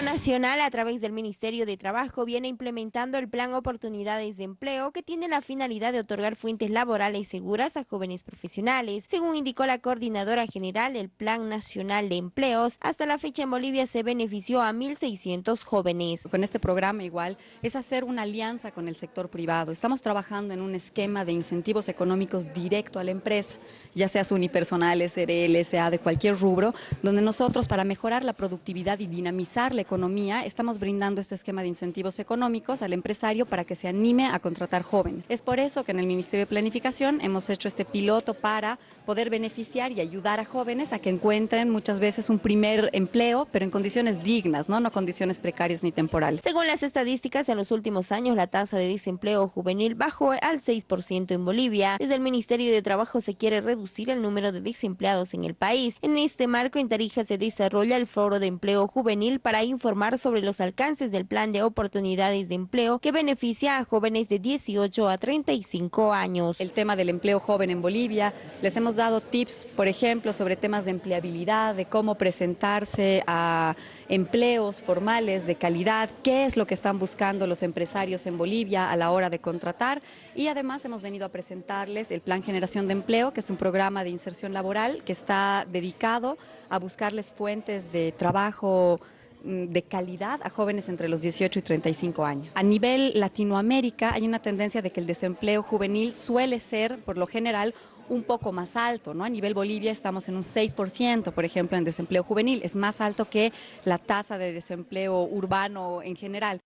Nacional, a través del Ministerio de Trabajo, viene implementando el Plan Oportunidades de Empleo, que tiene la finalidad de otorgar fuentes laborales seguras a jóvenes profesionales. Según indicó la coordinadora general, el Plan Nacional de Empleos, hasta la fecha en Bolivia se benefició a 1.600 jóvenes. Con este programa igual es hacer una alianza con el sector privado. Estamos trabajando en un esquema de incentivos económicos directo a la empresa, ya sea unipersonal, SRL, sea de cualquier rubro, donde nosotros para mejorar la productividad y dinamizar la economía, estamos brindando este esquema de incentivos económicos al empresario para que se anime a contratar jóvenes. Es por eso que en el Ministerio de Planificación hemos hecho este piloto para poder beneficiar y ayudar a jóvenes a que encuentren muchas veces un primer empleo, pero en condiciones dignas, no, no condiciones precarias ni temporales. Según las estadísticas, en los últimos años la tasa de desempleo juvenil bajó al 6% en Bolivia. Desde el Ministerio de Trabajo se quiere reducir el número de desempleados en el país. En este marco, en Tarija se desarrolla el Foro de Empleo Juvenil para informar sobre los alcances del Plan de Oportunidades de Empleo que beneficia a jóvenes de 18 a 35 años. El tema del empleo joven en Bolivia, les hemos dado tips, por ejemplo, sobre temas de empleabilidad, de cómo presentarse a empleos formales de calidad, qué es lo que están buscando los empresarios en Bolivia a la hora de contratar y además hemos venido a presentarles el Plan Generación de Empleo, que es un programa de inserción laboral que está dedicado a buscarles fuentes de trabajo de calidad a jóvenes entre los 18 y 35 años. A nivel Latinoamérica hay una tendencia de que el desempleo juvenil suele ser, por lo general, un poco más alto, ¿no? A nivel Bolivia estamos en un 6%, por ejemplo, en desempleo juvenil, es más alto que la tasa de desempleo urbano en general.